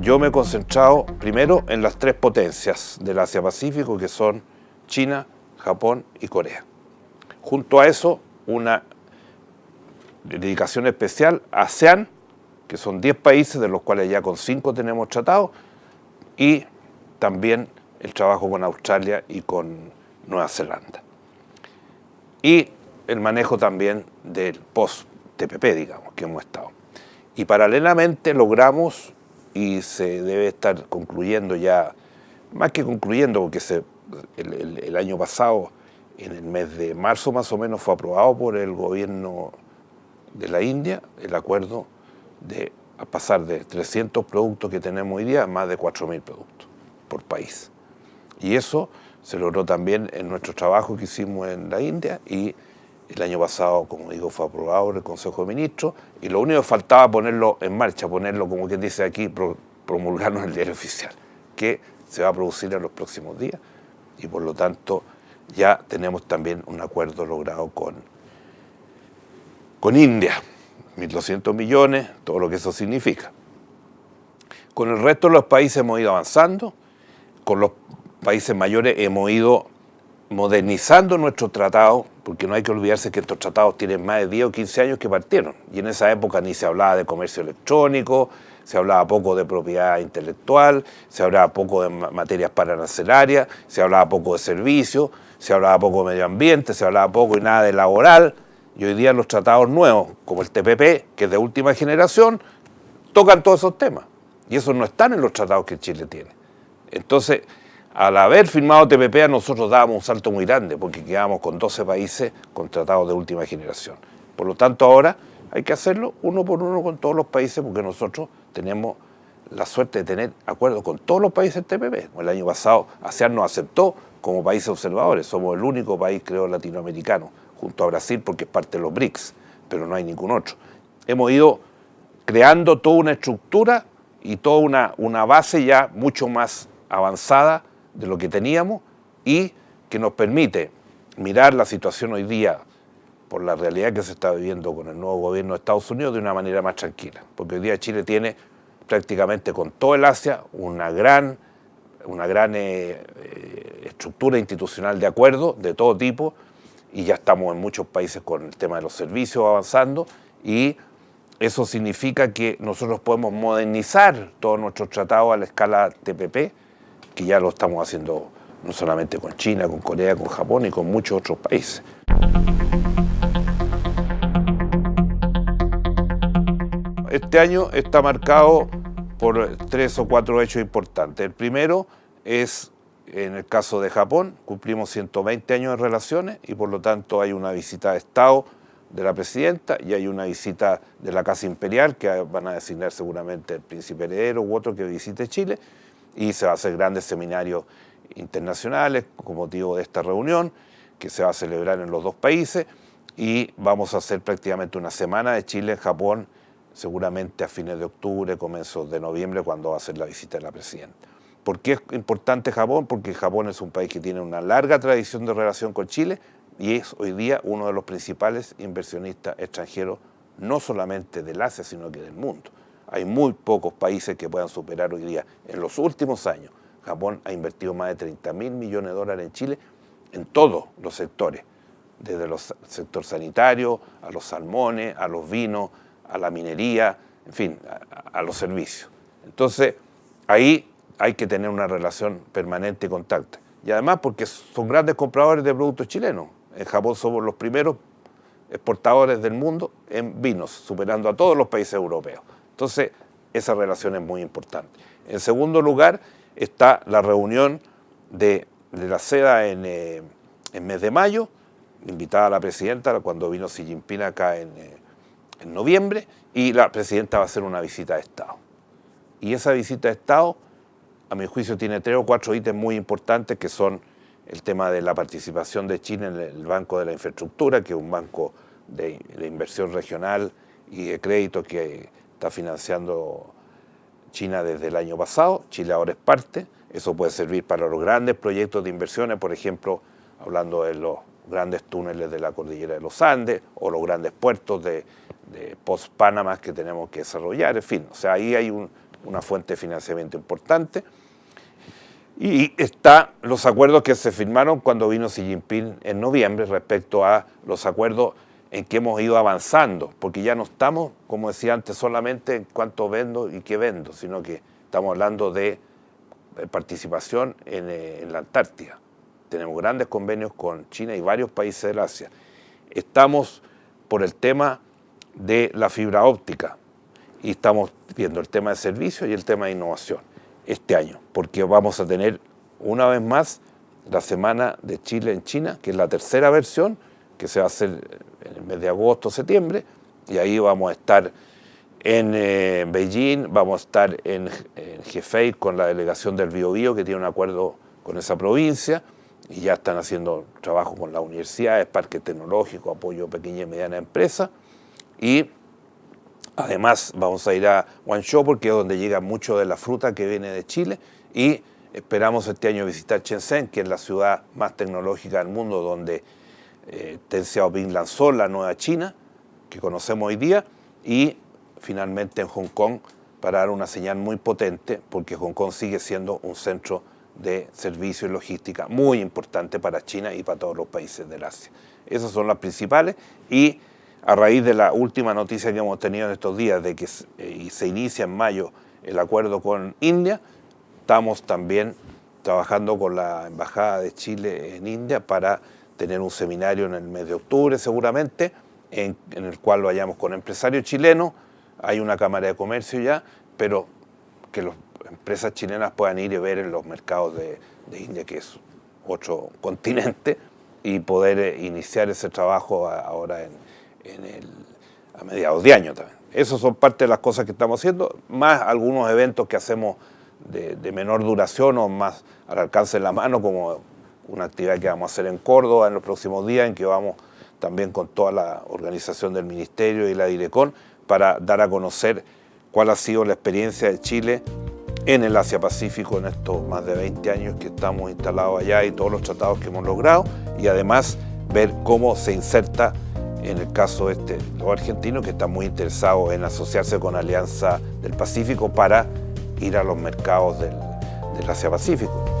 Yo me he concentrado primero en las tres potencias del Asia-Pacífico, que son China, Japón y Corea. Junto a eso, una dedicación especial a ASEAN, que son 10 países, de los cuales ya con 5 tenemos tratados, y también el trabajo con Australia y con Nueva Zelanda. Y el manejo también del post-TPP, digamos, que hemos estado. Y paralelamente logramos, y se debe estar concluyendo ya, más que concluyendo, porque se, el, año pasado, en el mes de marzo más o menos, fue aprobado por el gobierno de la India el acuerdo de pasar de 300 productos que tenemos hoy día a más de 4.000 productos por país. Y eso se logró también en nuestro trabajo que hicimos en la India y el año pasado, como digo, fue aprobado por el Consejo de Ministros y lo único que faltaba ponerlo en marcha, ponerlo, como quien dice aquí, promulgarlo en el diario oficial, que se va a producir en los próximos días. Y por lo tanto ya tenemos también un acuerdo logrado con, con India, 1.200 millones, todo lo que eso significa. Con el resto de los países hemos ido avanzando, con los países mayores hemos ido modernizando nuestro tratado, porque no hay que olvidarse que estos tratados tienen más de 10 o 15 años que partieron, y en esa época ni se hablaba de comercio electrónico, se hablaba poco de propiedad intelectual, se hablaba poco de materias parancelarias, se hablaba poco de servicios, se hablaba poco de medio ambiente, se hablaba poco y nada de laboral, y hoy día los tratados nuevos, como el TPP, que es de última generación, tocan todos esos temas, y esos no están en los tratados que Chile tiene. Entonces, al haber firmado TPP, a nosotros dábamos un salto muy grande, porque quedábamos con 12 países con tratados de última generación. Por lo tanto, ahora hay que hacerlo uno por uno con todos los países, porque nosotros tenemos la suerte de tener acuerdos con todos los países TPP. El año pasado ASEAN nos aceptó como países observadores, somos el único país, creo, latinoamericano, junto a Brasil, porque es parte de los BRICS, pero no hay ningún otro. Hemos ido creando toda una estructura y toda una, una base ya mucho más avanzada de lo que teníamos y que nos permite mirar la situación hoy día por la realidad que se está viviendo con el nuevo gobierno de Estados Unidos de una manera más tranquila. Porque hoy día Chile tiene prácticamente con todo el Asia una gran, una gran eh, eh, estructura institucional de acuerdo de todo tipo y ya estamos en muchos países con el tema de los servicios avanzando y eso significa que nosotros podemos modernizar todos nuestros tratados a la escala TPP que ya lo estamos haciendo no solamente con China, con Corea, con Japón y con muchos otros países. Este año está marcado por tres o cuatro hechos importantes. El primero es, en el caso de Japón, cumplimos 120 años de relaciones y por lo tanto hay una visita de Estado de la presidenta y hay una visita de la Casa Imperial que van a designar seguramente el príncipe heredero u otro que visite Chile y se va a hacer grandes seminarios internacionales con motivo de esta reunión que se va a celebrar en los dos países y vamos a hacer prácticamente una semana de Chile en Japón seguramente a fines de octubre, comienzos de noviembre cuando va a ser la visita de la presidenta. ¿Por qué es importante Japón? Porque Japón es un país que tiene una larga tradición de relación con Chile y es hoy día uno de los principales inversionistas extranjeros no solamente del Asia sino que del mundo. Hay muy pocos países que puedan superar hoy día. En los últimos años, Japón ha invertido más de 30 mil millones de dólares en Chile en todos los sectores, desde el sector sanitario, a los salmones, a los vinos, a la minería, en fin, a, los servicios. Entonces, ahí hay que tener una relación permanente y contacto. Y además porque son grandes compradores de productos chilenos. En Japón somos los primeros exportadores del mundo en vinos, superando a todos los países europeos. Entonces, esa relación es muy importante. En segundo lugar, está la reunión de, la seda en, eh, mes de mayo, invitada a la presidenta cuando vino Xi Jinping acá en, eh, noviembre, y la presidenta va a hacer una visita de Estado. Y esa visita de Estado, a mi juicio, tiene tres o cuatro ítems muy importantes que son el tema de la participación de China en el Banco de la Infraestructura, que es un banco de inversión regional y de crédito que está financiando China desde el año pasado, Chile ahora es parte, eso puede servir para los grandes proyectos de inversiones, por ejemplo, hablando de los grandes túneles de la cordillera de los Andes o los grandes puertos de, post-Panamá que tenemos que desarrollar, en fin, o sea, ahí hay un una fuente de financiamiento importante. Y está los acuerdos que se firmaron cuando vino Xi Jinping en noviembre respecto a los acuerdos en que hemos ido avanzando, porque ya no estamos, como decía antes, solamente en cuánto vendo y qué vendo, sino que estamos hablando de participación en, en la Antártida. Tenemos grandes convenios con China y varios países del Asia. Estamos por el tema de la fibra óptica y estamos viendo el tema de servicios y el tema de innovación este año, porque vamos a tener una vez más la Semana de Chile en China, que es la tercera versión, que se va a hacer en el mes de agosto, septiembre, y ahí vamos a estar en eh, Beijing, vamos a estar en, Hefei con la delegación del Biobío, que tiene un acuerdo con esa provincia, y ya están haciendo trabajo con las universidades, parque tecnológico, apoyo a pequeña y mediana empresa, y además vamos a ir a Guangzhou porque es donde llega mucho de la fruta que viene de Chile, y esperamos este año visitar Shenzhen, que es la ciudad más tecnológica del mundo, donde eh, Xiaoping lanzó la nueva China, que conocemos hoy día, y finalmente en Hong Kong para dar una señal muy potente, porque Hong Kong sigue siendo un centro de servicio y logística muy importante para China y para todos los países del Asia. Esas son las principales y a raíz de la última noticia que hemos tenido en estos días de que eh, se inicia en mayo el acuerdo con India, estamos también trabajando con la Embajada de Chile en India para tener un seminario en el mes de octubre seguramente, en, el cual vayamos con empresarios chilenos, hay una Cámara de Comercio ya, pero que las empresas chilenas puedan ir y ver en los mercados de, India, que es otro continente, y poder eh, iniciar ese trabajo ahora en, a mediados de año también. Esas son parte de las cosas que estamos haciendo, más algunos eventos que hacemos de, de menor duración o más al alcance de la mano, como una actividad que vamos a hacer en Córdoba en los próximos días, en que vamos también con toda la organización del Ministerio y la Direcon para dar a conocer cuál ha sido la experiencia de Chile en el Asia-Pacífico en estos más de 20 años que estamos instalados allá y todos los tratados que hemos logrado y además ver cómo se inserta en el caso este los argentinos que están muy interesados en asociarse con Alianza del Pacífico para ir a los mercados del, del Asia-Pacífico.